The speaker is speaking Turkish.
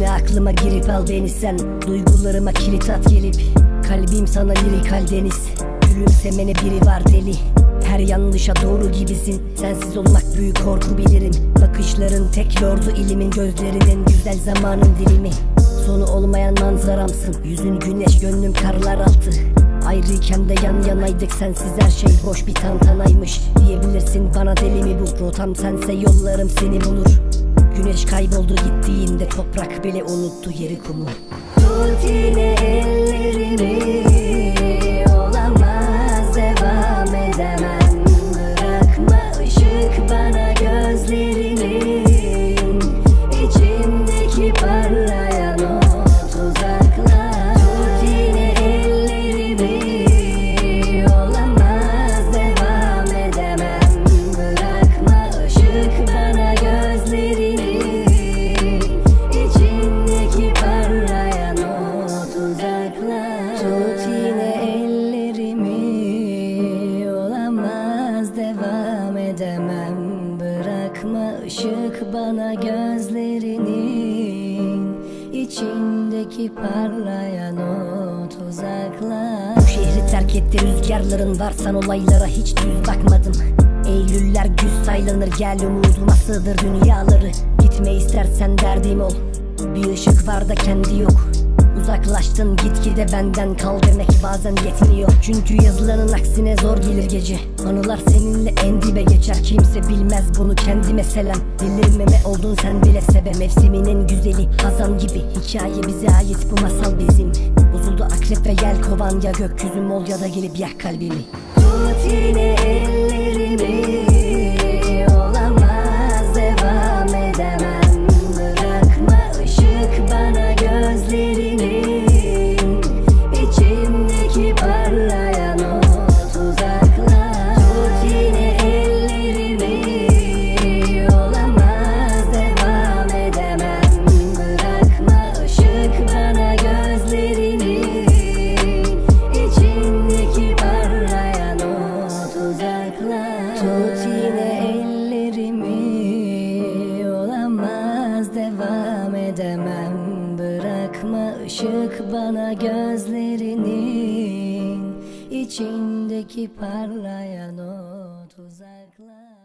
Aklıma girip al beni sen. Duygularıma kilit at gelip. Kalbim sana lirik deniz. Gülümsemene biri var deli. Her yanlışa doğru gibisin. Sensiz olmak büyük korku bilirim. Bakışların tek lordu ilimin Gözlerinin güzel zamanın dilimi. Sonu olmayan manzaramsın. Yüzün güneş gönlüm karlar altı. Ayrıyken de yan yanaydık sensiz her şey boş bir tantanaymış Diyebilirsin bana deli mi bu? Rotam sense yollarım seni bulur. Güneş kayboldu gittiğinde toprak bile unuttu yeri kumu. Tut yine ellerimi Tut yine ellerimi olamaz devam edemem. Bırakma ışık bana gözlerinin içindeki parlayan o tuzaklar. Bu şehri terk etti rüzgarların varsan olaylara hiç düz bakmadım Eylüller güz saylanır gel umuduma sığdır dünyaları. Gitme istersen derdim ol. Bir ışık var da kendi yok Uzaklaştın gitgide benden kal demek bazen yetmiyor. Çünkü yazılanın aksine zor gelir gece. Anılar seninle en dibe geçer. Kimse bilmez bunu kendi meselem Delirmeme oldun sen bile sebe Mevsiminin güzeli hazan gibi. Hikaye bize ait bu masal bizim. Bozuldu akrep ve yel kovan ya gökyüzüm ol ya da gelip yak kalbimi. Tut yine ellerimi yine ellerimi Olamaz devam edemem. Bırakma ışık bana gözlerinin içindeki parlayan o tuzaklar